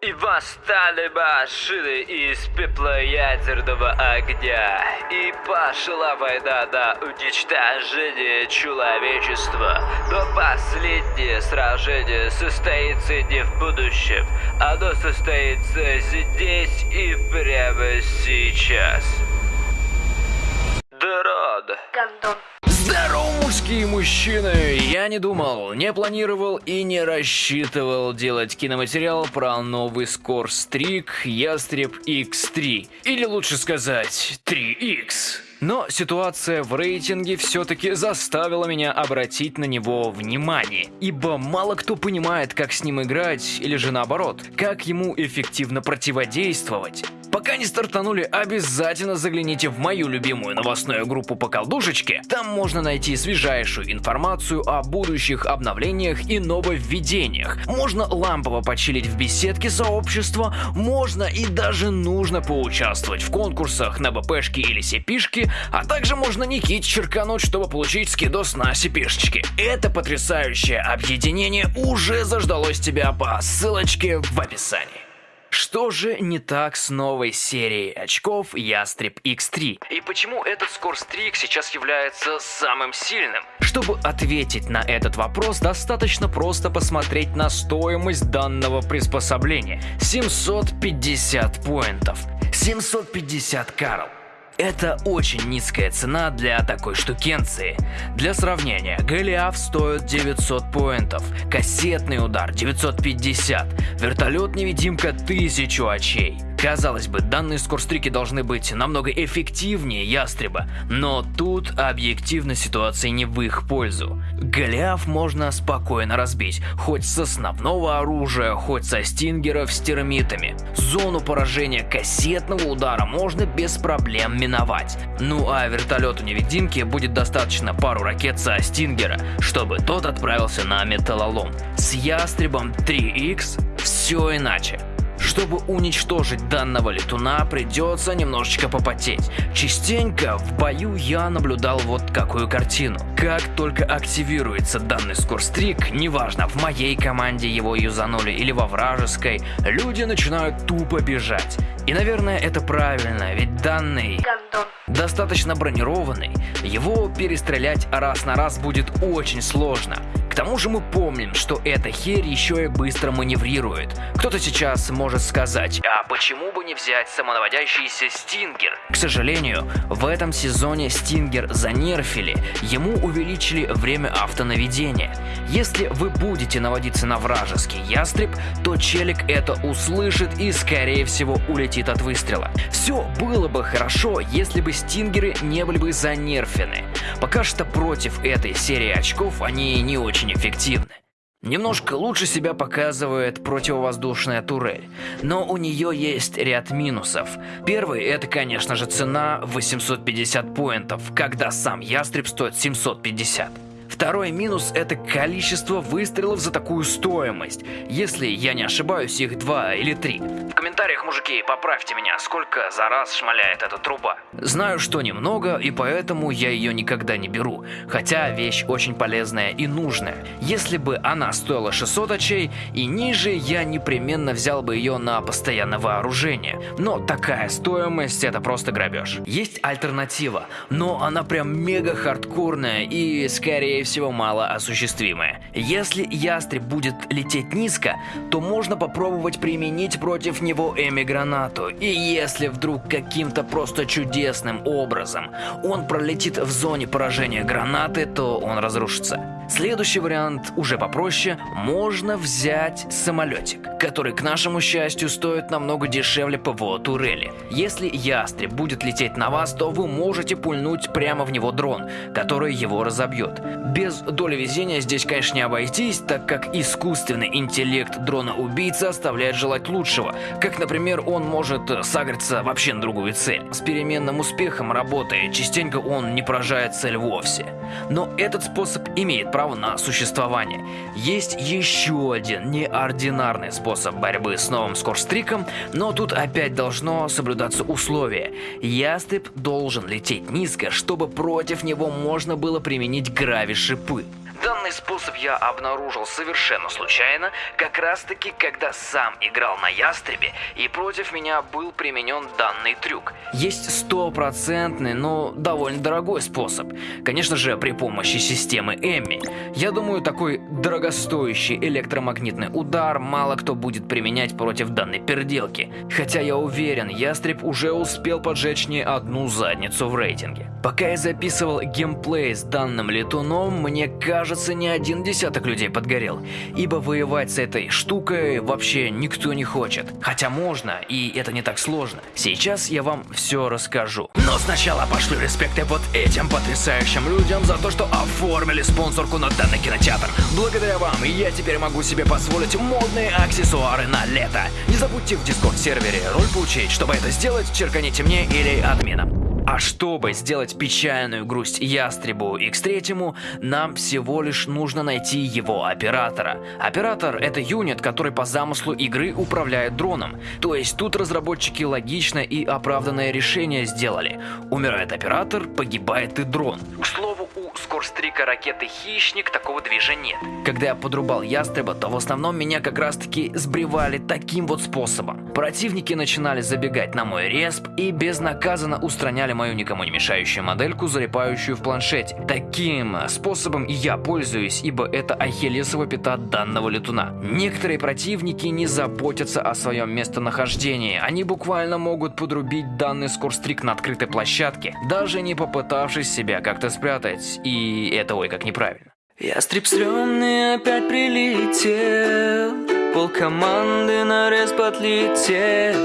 И восстали машины из пепла ядерного огня. И пошла война на уничтожение человечества. Но последнее сражение состоится не в будущем. Оно состоится здесь и прямо сейчас. Дрон. Гандон. Здорово, мужские мужчины! Я не думал, не планировал и не рассчитывал делать киноматериал про новый скорстрик Ястреб X3. Или лучше сказать, 3X. Но ситуация в рейтинге все-таки заставила меня обратить на него внимание, ибо мало кто понимает, как с ним играть, или же наоборот, как ему эффективно противодействовать. Пока не стартанули, обязательно загляните в мою любимую новостную группу по колдушечке. Там можно найти свежайшую информацию о будущих обновлениях и нововведениях. Можно лампово почилить в беседке сообщества, можно и даже нужно поучаствовать в конкурсах на БПшки или сепишки, а также можно Никит черкануть, чтобы получить скидос на сепишечки. Это потрясающее объединение уже заждалось тебя по ссылочке в описании. Что же не так с новой серией очков Ястреб X3? И почему этот скорстрик сейчас является самым сильным? Чтобы ответить на этот вопрос, достаточно просто посмотреть на стоимость данного приспособления. 750 поинтов. 750 Карл. Это очень низкая цена для такой штукенции. Для сравнения, Голиаф стоит 900 поинтов, кассетный удар 950, вертолет-невидимка 1000 очей. Казалось бы, данные скорстрики должны быть намного эффективнее Ястреба, но тут объективно ситуация не в их пользу. Голиаф можно спокойно разбить, хоть с основного оружия, хоть со стингеров с термитами. Зону поражения кассетного удара можно без проблем миновать. Ну а вертолету невидимки будет достаточно пару ракет со стингера, чтобы тот отправился на металлолом. С Ястребом 3X все иначе. Чтобы уничтожить данного летуна, придется немножечко попотеть. Частенько в бою я наблюдал вот какую картину. Как только активируется данный скорстрик, неважно, в моей команде его юзанули или во вражеской, люди начинают тупо бежать. И, наверное, это правильно, ведь данный достаточно бронированный, его перестрелять раз на раз будет очень сложно. Тому же мы помним, что эта херь еще и быстро маневрирует. Кто-то сейчас может сказать, а почему бы не взять самонаводящийся Стингер? К сожалению, в этом сезоне Стингер занерфили, ему увеличили время автонаведения. Если вы будете наводиться на вражеский ястреб, то челик это услышит и скорее всего улетит от выстрела. Все было бы хорошо, если бы стингеры не были бы занерфены. Пока что против этой серии очков они не очень эффективны. Немножко лучше себя показывает противовоздушная турель, но у нее есть ряд минусов. Первый это, конечно же, цена 850 поинтов, когда сам ястреб стоит 750. Второй минус это количество выстрелов за такую стоимость. Если я не ошибаюсь, их два или три. Комментариях, мужики, поправьте меня, сколько за раз шмаляет эта труба. Знаю, что немного, и поэтому я ее никогда не беру. Хотя вещь очень полезная и нужная. Если бы она стоила 600 очей и ниже, я непременно взял бы ее на постоянное вооружение. Но такая стоимость это просто грабеж. Есть альтернатива, но она прям мега хардкорная и скорее всего мало осуществимая. Если ястреб будет лететь низко, то можно попробовать применить против него эми-гранату. И если вдруг каким-то просто чудесным образом он пролетит в зоне поражения гранаты, то он разрушится. Следующий вариант уже попроще. Можно взять самолетик, который, к нашему счастью, стоит намного дешевле ПВО турели. Если ястреб будет лететь на вас, то вы можете пульнуть прямо в него дрон, который его разобьет. Без доли везения здесь, конечно, не обойтись, так как искусственный интеллект дрона-убийцы оставляет желать лучшего. Как, например, он может сагриться вообще на другую цель. С переменным успехом работает, частенько он не поражает цель вовсе. Но этот способ имеет право на существование. Есть еще один неординарный способ борьбы с новым скорстриком, но тут опять должно соблюдаться условие. Ястреб должен лететь низко, чтобы против него можно было применить грави-шипы. Данный способ я обнаружил совершенно случайно, как раз таки, когда сам играл на Ястребе, и против меня был применен данный трюк. Есть стопроцентный, но довольно дорогой способ. Конечно же, при помощи системы Эмми. Я думаю, такой дорогостоящий электромагнитный удар мало кто будет применять против данной переделки. Хотя я уверен, Ястреб уже успел поджечь не одну задницу в рейтинге. Пока я записывал геймплей с данным летуном, мне кажется, не один десяток людей подгорел. Ибо воевать с этой штукой вообще никто не хочет. Хотя можно, и это не так сложно. Сейчас я вам все расскажу. Но сначала пошлю респекты вот этим потрясающим людям за то, что оформили спонсорку на данный кинотеатр. Благодаря вам я теперь могу себе позволить модные аксессуары на лето. Не забудьте в дискорд-сервере роль получить. Чтобы это сделать, черканите мне или админам. А чтобы сделать печальную грусть Ястребу X3, нам всего лишь нужно найти его оператора. Оператор — это юнит, который по замыслу игры управляет дроном. То есть тут разработчики логично и оправданное решение сделали. Умирает оператор, погибает и дрон. К слову, у скорстрика ракеты «Хищник» такого движа нет. Когда я подрубал Ястреба, то в основном меня как раз таки сбривали таким вот способом. Противники начинали забегать на мой респ и безнаказанно устраняли мою никому не мешающую модельку, залипающую в планшете. Таким способом я пользуюсь, ибо это ахиллесова пята данного летуна. Некоторые противники не заботятся о своем местонахождении, они буквально могут подрубить данный скорстрик на открытой площадке, даже не попытавшись себя как-то спрятать, и это ой как неправильно. Ястреб стрёмный опять прилетел Пол команды на рез подлетев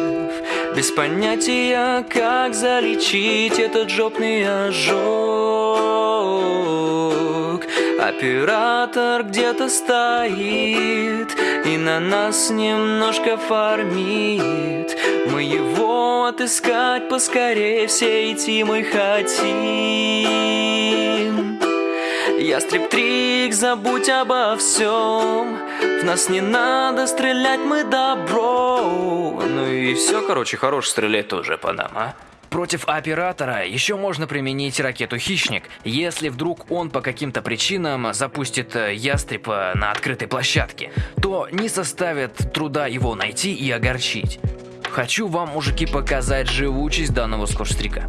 Без понятия, как залечить этот жопный ожог. Оператор где-то стоит И на нас немножко фармит. Мы его отыскать поскорее Всей мы хотим. Ястреб Трик, забудь обо всем. В нас не надо стрелять, мы добро Ну и все, короче, хорош стрелять тоже по нам, а? Против оператора еще можно применить ракету «Хищник», если вдруг он по каким-то причинам запустит э, ястреба на открытой площадке, то не составит труда его найти и огорчить. Хочу вам, мужики, показать живучесть данного скорстрика.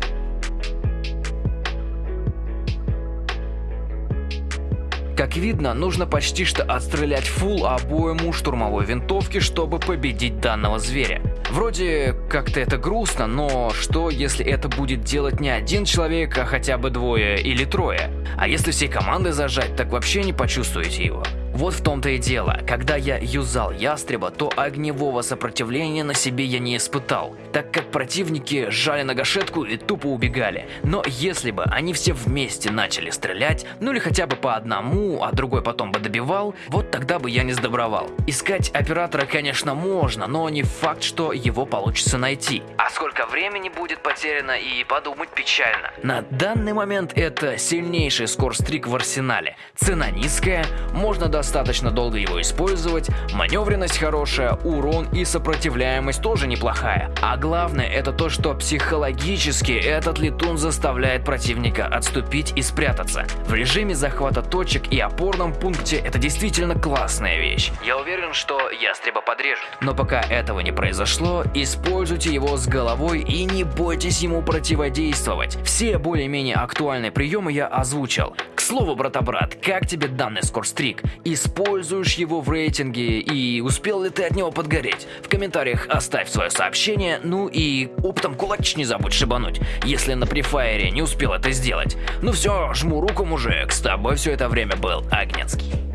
Как видно, нужно почти что отстрелять фул обойму штурмовой винтовки, чтобы победить данного зверя. Вроде как-то это грустно, но что если это будет делать не один человек, а хотя бы двое или трое? А если всей командой зажать, так вообще не почувствуете его. Вот в том-то и дело, когда я юзал ястреба, то огневого сопротивления на себе я не испытал, так как противники сжали на гашетку и тупо убегали. Но если бы они все вместе начали стрелять, ну или хотя бы по одному, а другой потом бы добивал, вот тогда бы я не сдобровал. Искать оператора, конечно, можно, но не факт, что его получится найти. А сколько времени будет потеряно и подумать печально. На данный момент это сильнейший скорстрик в арсенале. Цена низкая, можно достать достаточно долго его использовать, маневренность хорошая, урон и сопротивляемость тоже неплохая. А главное это то, что психологически этот летун заставляет противника отступить и спрятаться. В режиме захвата точек и опорном пункте это действительно классная вещь. Я уверен, что ястреба подрежут. Но пока этого не произошло, используйте его с головой и не бойтесь ему противодействовать. Все более-менее актуальные приемы я озвучил. Слову, брата-брат, как тебе данный скорстрик? Используешь его в рейтинге и успел ли ты от него подгореть? В комментариях оставь свое сообщение, ну и оптом кулачич не забудь шибануть, если на префайре не успел это сделать. Ну все, жму руку, мужик, с тобой все это время был Агнецкий.